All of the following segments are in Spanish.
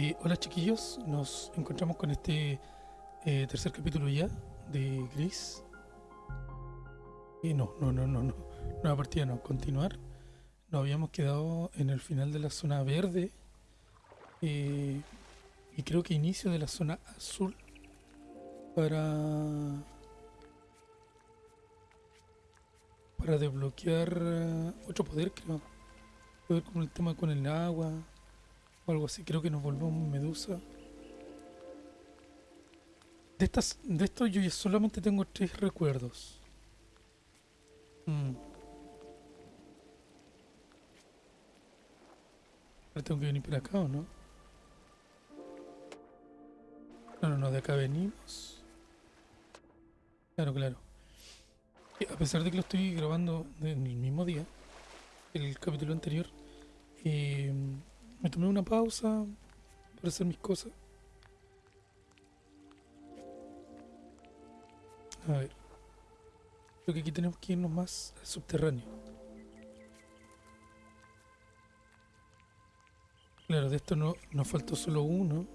Eh, hola chiquillos, nos encontramos con este eh, tercer capítulo ya de Gris. Y no, no, no, no, no, nueva partida no, continuar. Nos habíamos quedado en el final de la zona verde eh, y creo que inicio de la zona azul para para desbloquear eh, otro poder creo. Poder como el tema con el agua o algo así. Creo que nos volvemos medusa. De estas, de esto yo solamente tengo tres recuerdos. Mm. Ahora tengo que venir por acá o no? No, no, no, de acá venimos. Claro, claro. A pesar de que lo estoy grabando en el mismo día, el capítulo anterior, eh, me tomé una pausa para hacer mis cosas. A ver. Creo que aquí tenemos que irnos más al subterráneo. Claro, de esto no nos faltó solo uno.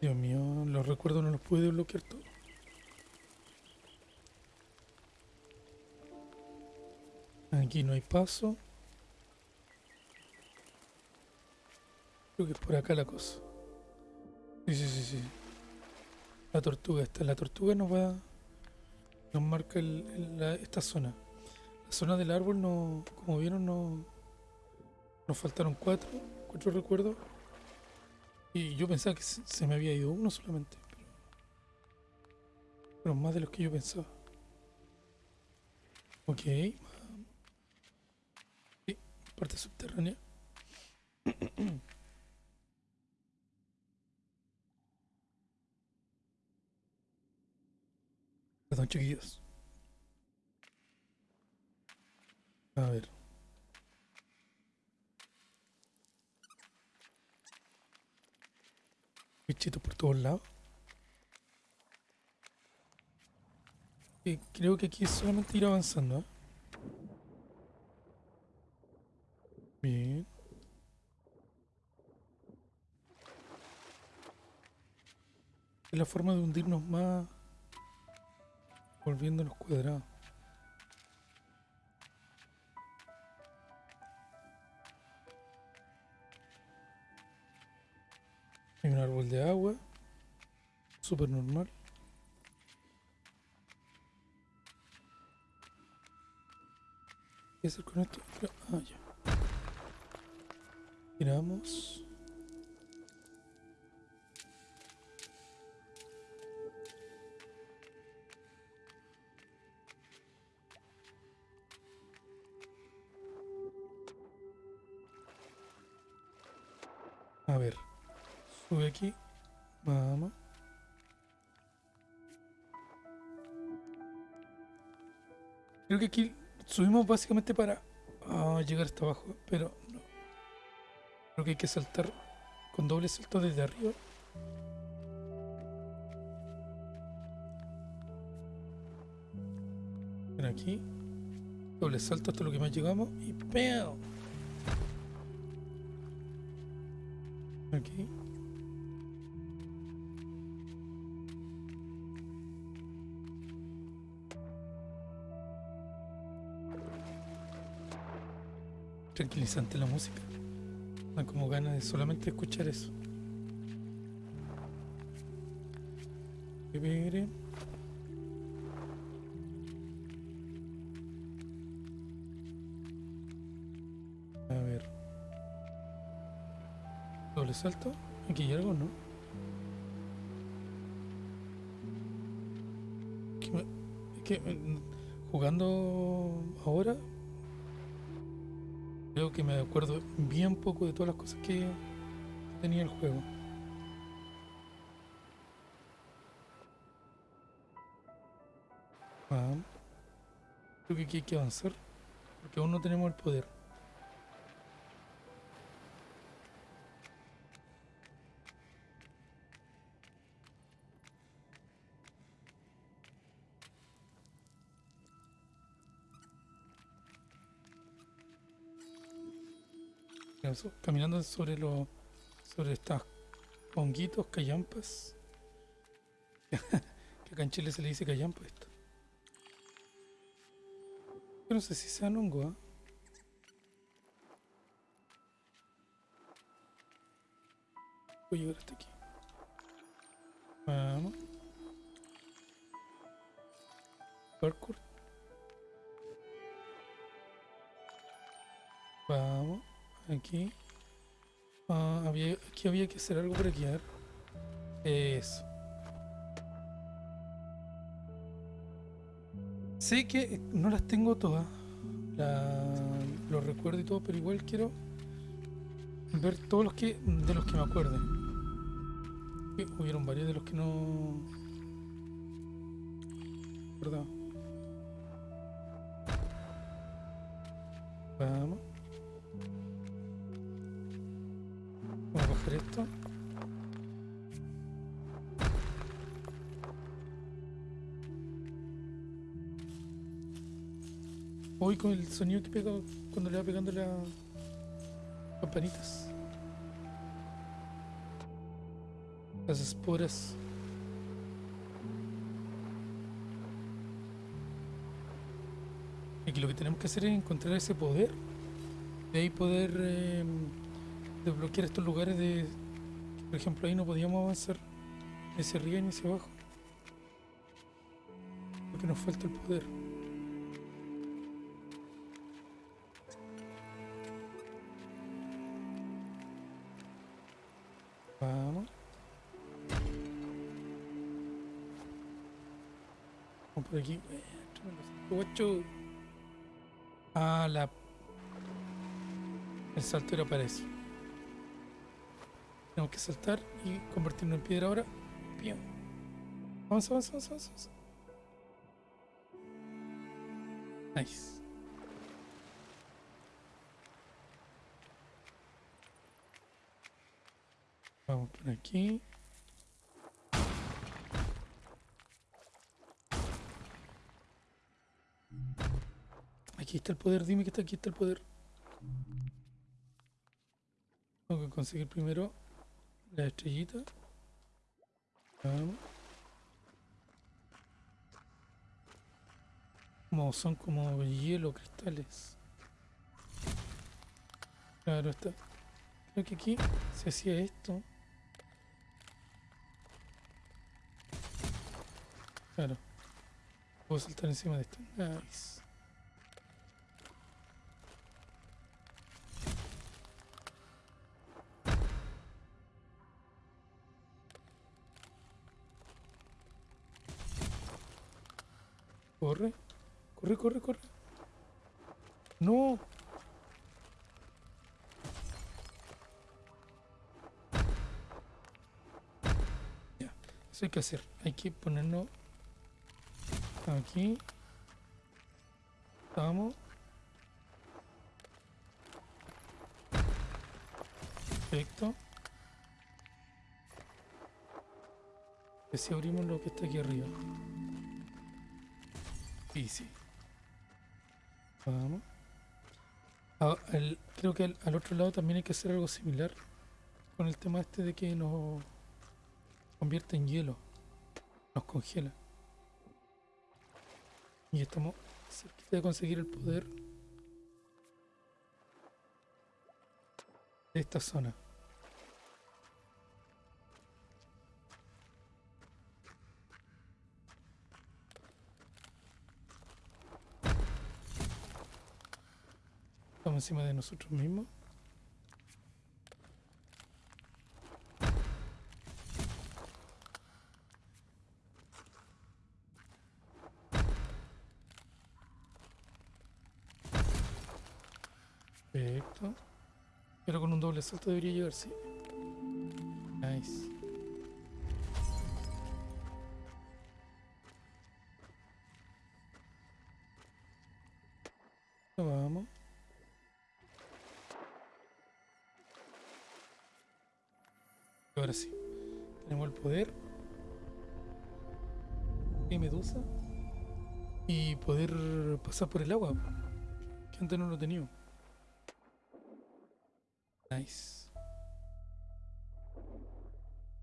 Dios mío, los recuerdos no los pude desbloquear todos. Aquí no hay paso. Creo que es por acá la cosa. Sí, sí, sí, sí. La tortuga está. La tortuga nos va... Nos marca el- esta zona. La zona del árbol no... Como vieron no... Nos faltaron cuatro. Cuatro recuerdos. Y yo pensaba que se, se me había ido uno solamente. Pero... Pero más de los que yo pensaba. Ok. Sí, parte subterránea. Perdón, chiquillos. A ver. Bichitos por todos lados. Creo que aquí es solamente ir avanzando, ¿eh? Bien. Es la forma de hundirnos más volviéndonos cuadrados. Hay un árbol de agua. Súper normal. ¿Qué hacer con esto? Ah, ya. Tiramos. Sube aquí. Vamos. Creo que aquí subimos básicamente para ah, llegar hasta abajo, pero no. Creo que hay que saltar con doble salto desde arriba. Ven aquí. Doble salto hasta lo que más llegamos y ¡pam! Aquí. Tranquilizante la música. Dan como ganas de solamente escuchar eso. A ver. Doble salto. Aquí hay algo, ¿no? Es que mm, jugando ahora creo que me acuerdo bien poco de todas las cosas que tenía el juego. Ah, creo que aquí hay que avanzar porque aún no tenemos el poder. Caminando sobre los sobre estos honguitos, callampas. que acá en Chile se le dice callampa esto. Yo no sé si sean hongo, ¿ah? Voy a llegar hasta aquí. Vamos. Parkour. Aquí. Ah, había, aquí había que hacer algo para guiar. Eso. Sé que no las tengo todas. La, los recuerdo y todo, pero igual quiero ver todos los que de los que me acuerde. Hubieron varios de los que no. ¿Verdad? Vamos. Esto. Voy con el sonido que pega cuando le va pegando las campanitas. Las esporas. Y Aquí lo que tenemos que hacer es encontrar ese poder. De ahí poder eh, desbloquear estos lugares de... Por ejemplo, ahí no podíamos avanzar. Ni hacia arriba ni hacia abajo. Porque nos falta el poder. Vamos. Vamos por aquí. Guacho. Ah, la... El salto era para. Tenemos que saltar y convertirnos en piedra ahora. Bien. Vamos, vamos, vamos. vamos. Nice. Vamos por aquí. Aquí está el poder, dime que está aquí está el poder. Tengo que conseguir primero la estrellita. Como son como hielo, cristales. Claro, está. Creo que aquí se hacía esto. Claro. Puedo saltar encima de esto. Nice. Corre. Corre, corre, corre. No. Ya. Eso hay que hacer. Hay que ponernos aquí. Vamos. Perfecto. Y si abrimos lo que está aquí arriba. Easy. Vamos. Ah, el- creo que al, al otro lado también hay que hacer algo similar con el tema este de que nos convierte en hielo. Nos congela. Y estamos cerquita de conseguir el poder de esta zona. Estamos encima de nosotros mismos. Perfecto. Pero con un doble salto debería llegar, sí. Nice. Pasar por el agua. Que antes no lo teníamos. Nice.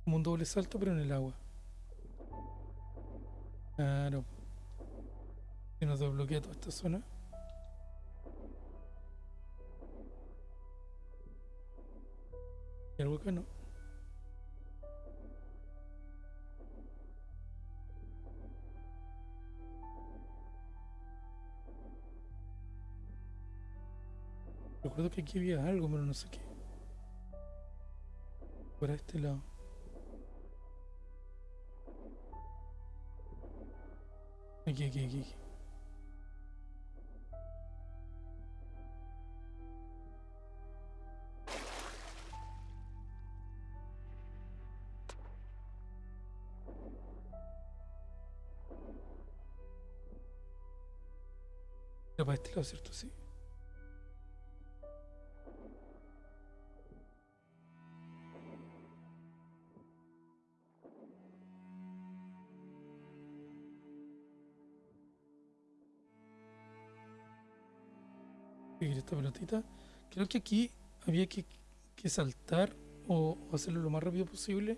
Como un doble salto, pero en el agua. Claro. Se nos desbloquea toda esta zona. Y algo acá no. Recuerdo que aquí había algo, pero no sé qué. Por este lado. Aquí, aquí, aquí. aquí. Para este lado, ¿cierto? Sí. Esta pelotita. Creo que aquí había que, que saltar o, hacerlo lo más rápido posible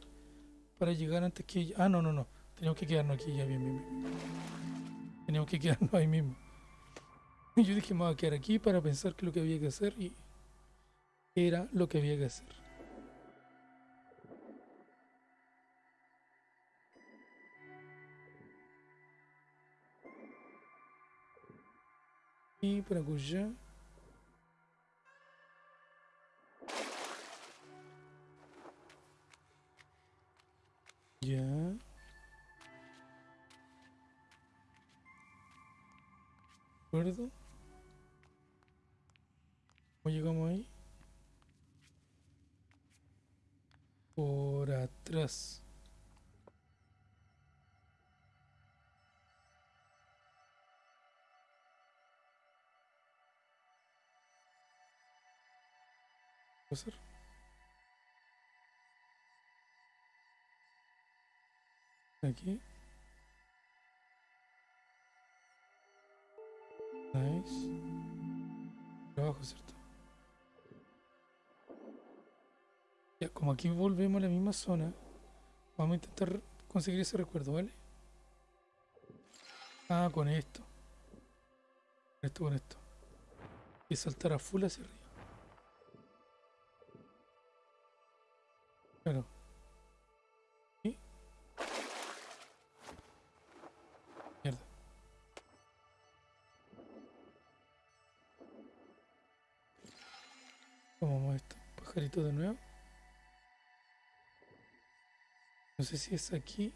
para llegar antes que ella. Ah, no, no, no. Teníamos que quedarnos aquí ya, bien, bien, bien. Teníamos que quedarnos ahí mismo. Yo dije, me voy a quedar aquí para pensar qué es lo que había que hacer y era lo que había que hacer. Y por acullá. Ya. ¿De acuerdo? ¿Cómo llegamos ahí? Por atrás. ¿Puede ser? Aquí. Nice. Abajo, ¿cierto? Ya, como aquí volvemos a la misma zona, vamos a intentar conseguir ese recuerdo, ¿vale? Ah, con esto. Con esto, con esto. Y saltar a full hacia arriba. Pajarito de nuevo. No sé si es aquí.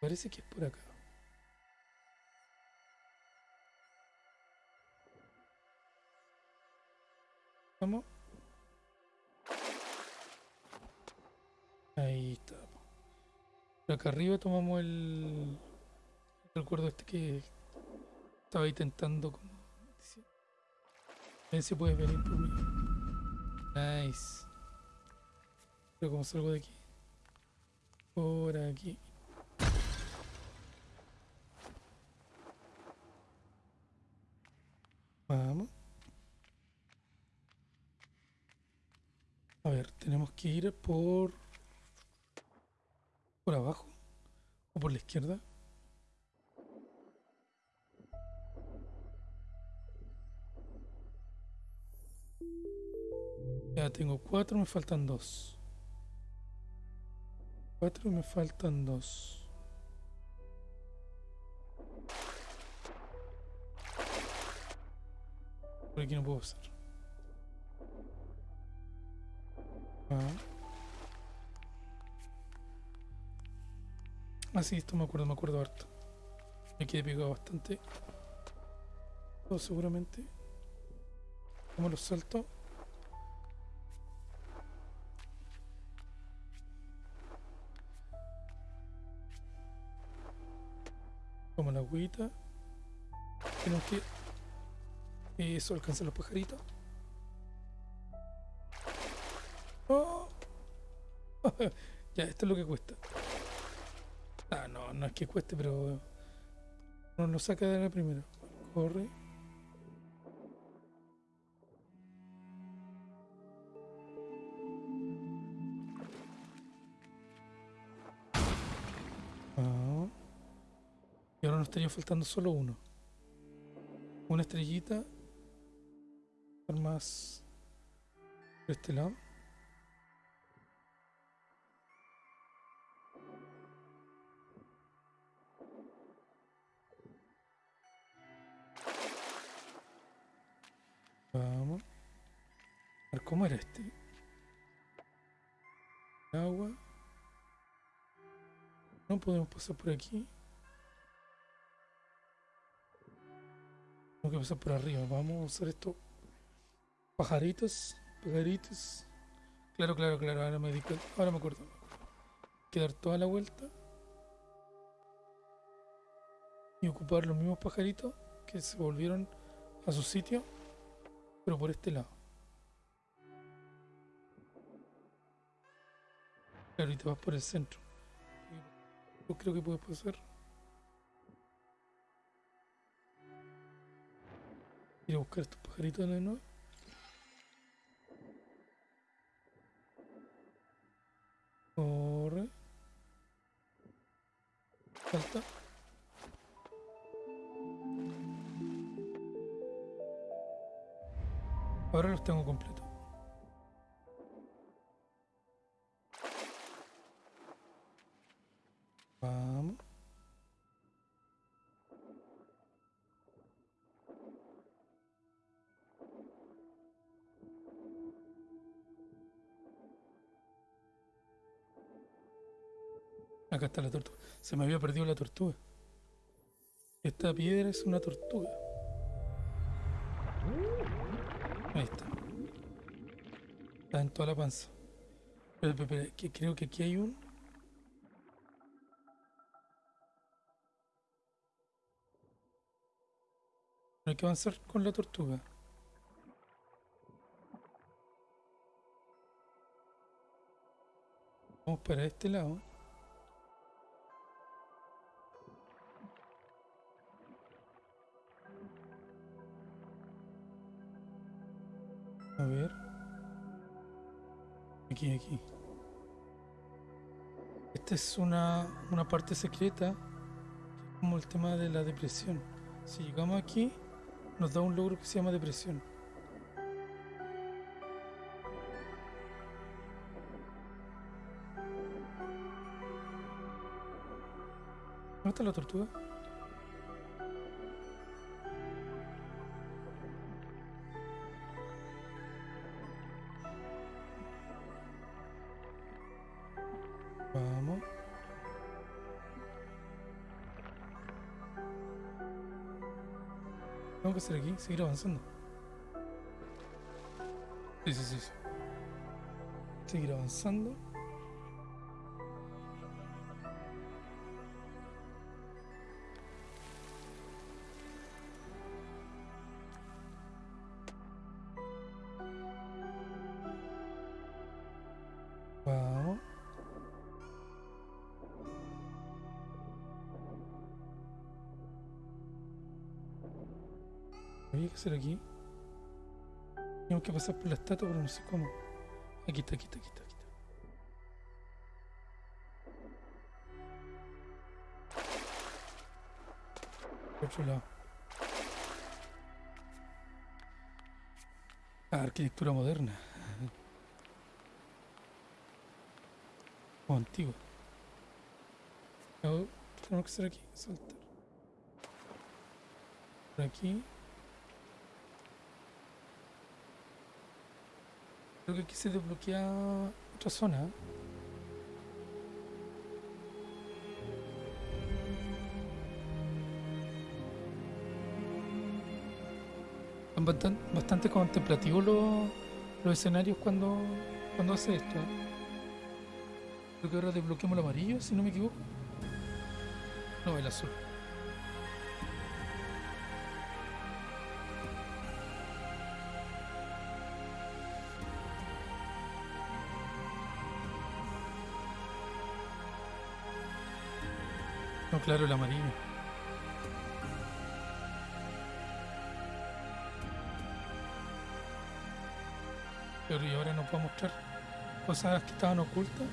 Parece que es por acá. Vamos. Ahí está. Por acá arriba tomamos el, recuerdo este que estaba intentando como. A ver si puedes venir por mí. Nice. Pero como salgo de aquí. Por aquí. Vamos. A ver, tenemos que ir por... Por abajo. O por la izquierda. Tengo cuatro, me faltan dos. Cuatro, me faltan dos. Por aquí no puedo pasar. Ah. Ah, sí, esto me acuerdo, me acuerdo harto. Me quedé pegado bastante. Todo seguramente. ¿Cómo los salto? La agüita. Tenemos que... Eso, alcanza los pajaritos. Oh. ya, esto es lo que cuesta. Ah, no, no es que cueste, pero... No lo saca de la primera. Corre. Faltando solo uno. Una estrellita. Más por este lado. Vamos. A ver cómo era este. Agua. No podemos pasar por aquí. Tengo que pasar por arriba. Vamos a usar esto. Pajaritos. Pajaritos. Claro, claro, claro. Ahora me di. Ahora me acuerdo. Hay que dar toda la vuelta. Y ocupar los mismos pajaritos que se volvieron a su sitio. Pero por este lado. Claro, y te vas por el centro. Yo creo que puedes pasar. Ir a buscar estos pajaritos de nuevo. Corre. Salta. Ahora los tengo completos. La tortuga. Se me había perdido la tortuga. Esta piedra es una tortuga. Ahí está. Está en toda la panza. Espera, espera, espera, que creo que aquí hay un... Hay que avanzar con la tortuga. Vamos para este lado. Ver. Aquí, aquí. Esta es una, una parte secreta, como el tema de la depresión. Si llegamos aquí, nos da un logro que se llama depresión. ¿Dónde está la tortuga? Hacer aquí, seguir avanzando. Sí, sí, sí. sí. Seguir avanzando. Hacer aquí. Tenemos que pasar por la estatua, pero no sé cómo. Aquí está, aquí está, aquí está, aquí está. Por otro lado. Ah, arquitectura moderna. O antigua. Tenemos que hacer aquí, saltar. Por aquí. Creo que aquí se desbloquea otra zona. ¿eh? Son bastan- bastante contemplativos los, escenarios cuando, cuando hace esto. Creo que ahora desbloqueamos el amarillo, si no me equivoco. No, el azul. claro, el amarillo. Pero y ahora nos va mostrar cosas que estaban ocultas.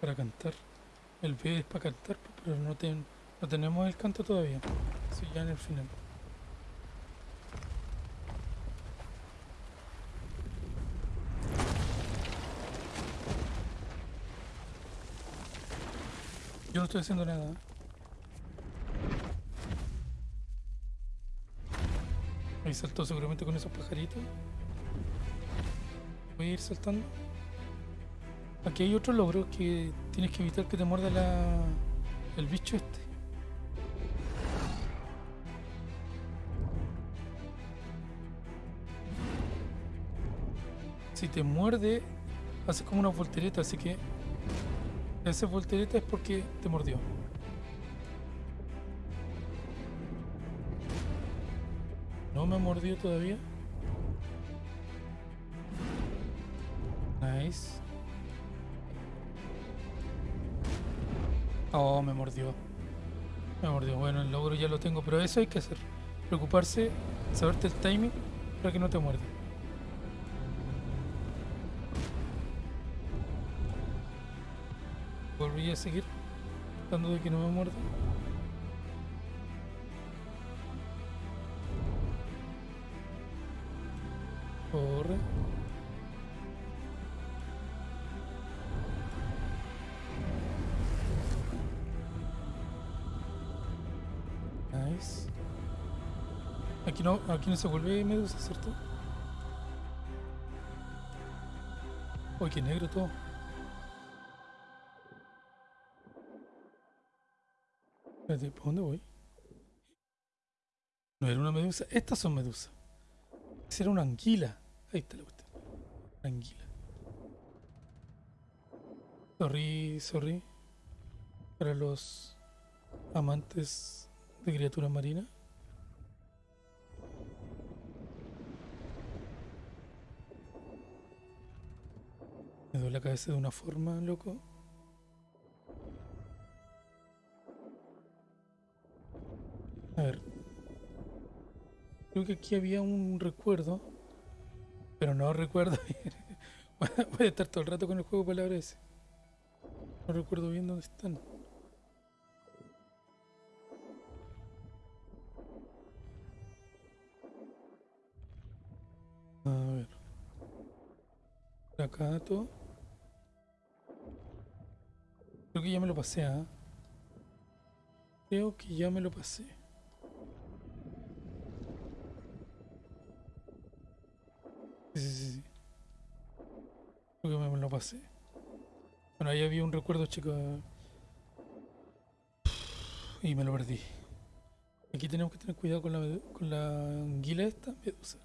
Para cantar. El pie es para cantar, pero no, ten, no tenemos el canto todavía. Así ya en el final. Estoy haciendo nada. Ahí saltó seguramente con esos pajaritos. Voy a ir saltando. Aquí hay otro logro que tienes que evitar que te muerda la, el bicho este. Si te muerde, hace como una voltereta, así que haces voltereta es porque te mordió. No me mordió todavía. Nice. Oh, me mordió. Me mordió. Bueno, el logro ya lo tengo, pero eso hay que hacer. Preocuparse, saberte el timing para que no te muerda. A seguir tratando de que no me muerda. Corre. Nice. Aquí no, aquí no se vuelve medusa, ¿cierto? Uy, qué negro todo. Espérate, ¿por dónde voy? No era una medusa. Estas son medusas. Esa era una anguila. Ahí está la cuestión. Anguila. Sorry, sorry. Para los amantes de criaturas marinas. Me duele la cabeza de una forma, loco. A ver. Creo que aquí había un recuerdo. Pero no recuerdo bien. Voy a estar todo el rato con el juego de palabras. No recuerdo bien dónde están. A ver. Acá todo. Creo que ya me lo pasé, ¿ah? Creo que ya me lo pasé. Bueno, ahí había un recuerdo, chico. Y me lo perdí. Aquí tenemos que tener cuidado con la, con la anguila esta, medusa.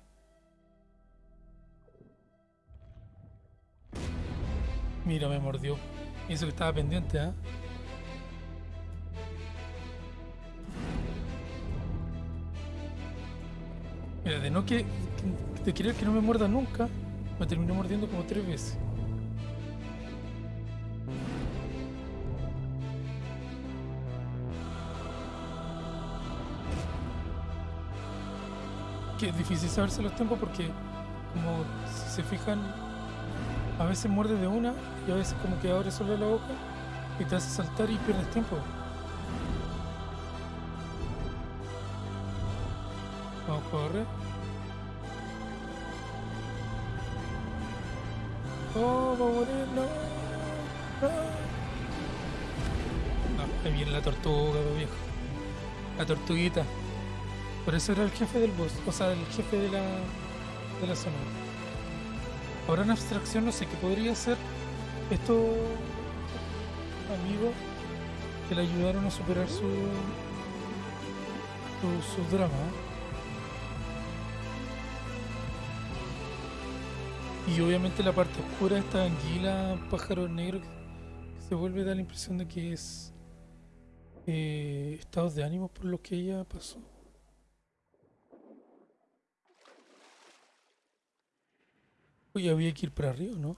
Mira, me mordió. Eso que estaba pendiente, ¿ah? Mira, de no que- de querer que no me muerda nunca, me terminó mordiendo como tres veces. Que es difícil saberse los tiempos porque, como si se fijan, a veces muerde de una y a veces como que abre solo la boca y te hace saltar y pierdes tiempo. Vamos a correr. Oh, va a morir, no. No. Ahí viene la tortuga, viejo. La tortuguita. Por eso era el jefe del boss, o sea, el jefe de la, de la zona. Ahora en abstracción no sé qué podría ser estos amigos que le ayudaron a superar su su, drama. Y obviamente la parte oscura, esta anguila, pájaro negro que, se vuelve da la impresión de que es eh, estados de ánimo por los que ella pasó. Uy, había que ir para arriba, ¿no?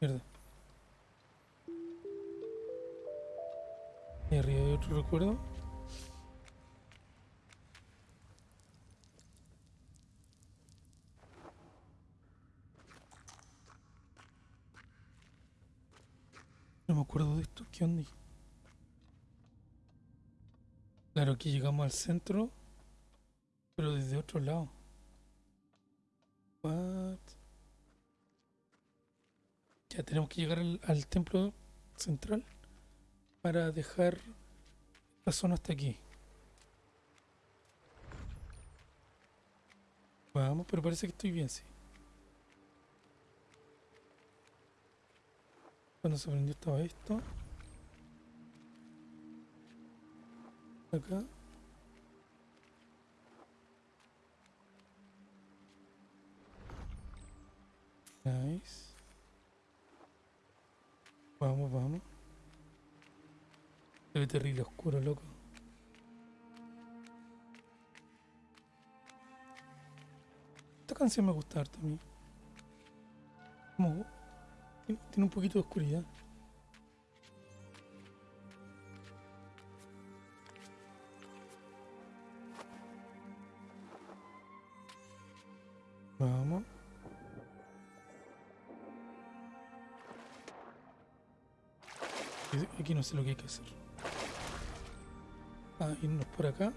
Mierda. ¿Y arriba hay otro recuerdo? me acuerdo de esto. ¿Qué onda? Claro, aquí llegamos al centro, pero desde otro lado. Ya tenemos que llegar al, al templo central para dejar la zona hasta aquí. Vamos, pero parece que estoy bien, sí. Cuando se prendió estaba esto. Acá. Nice. Vamos, vamos. Se ve terrible oscuro, loco. Esta canción me gusta harto a tiene un poquito de oscuridad. Vamos. Aquí- no sé lo que hay que hacer. Ah, irnos por acá.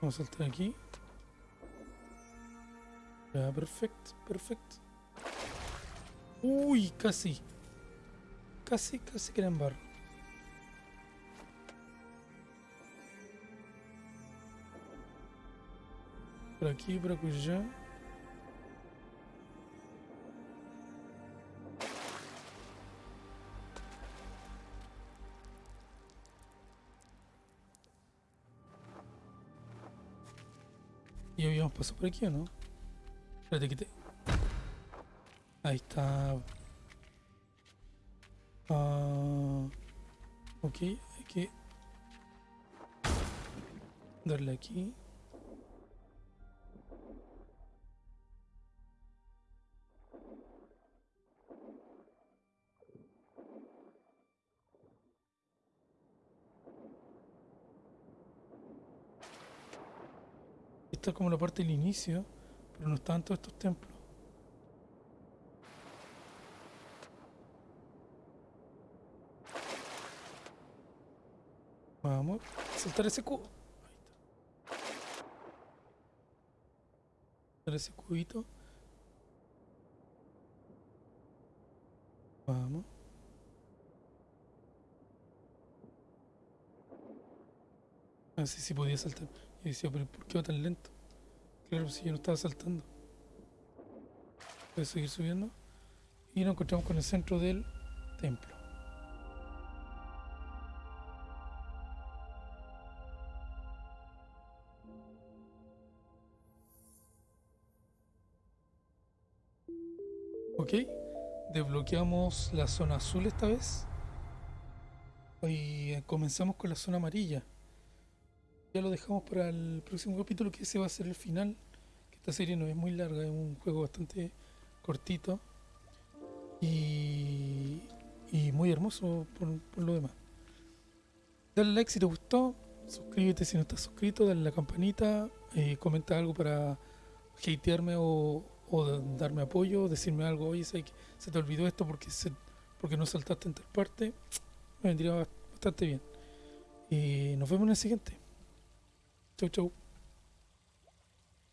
Vamos a saltar aquí. Ya, perfecto, perfecto. Uy, casi. Casi, casi que barro. Por aquí, por allá. ¿Y habíamos pasado por aquí o no? Espérate que te... Ahí está. Ah, ok, hay que... Darle aquí. Es como la parte del inicio, pero no estaban todos estos templos. Vamos, a saltar ese cubo. Ahí está. Saltar ese cubito. Vamos. Ah, sí, sí podía saltar. Y decía, pero ¿por qué va tan lento? Claro, si yo no estaba saltando. Voy seguir subiendo. Y nos encontramos con el centro del templo. Ok, desbloqueamos la zona azul esta vez. Y comenzamos con la zona amarilla. Ya lo dejamos para el próximo capítulo, que ese va a ser el final. Esta serie no es muy larga, es un juego bastante cortito. Y, muy hermoso por, lo demás. Dale like si te gustó, suscríbete si no estás suscrito, dale la campanita, eh, comenta algo para hatearme o, o darme apoyo, decirme algo, oye, se te olvidó esto porque, se, porque no saltaste en tal parte. Me vendría bastante bien. Y nos vemos en el siguiente. Ciao, ciao.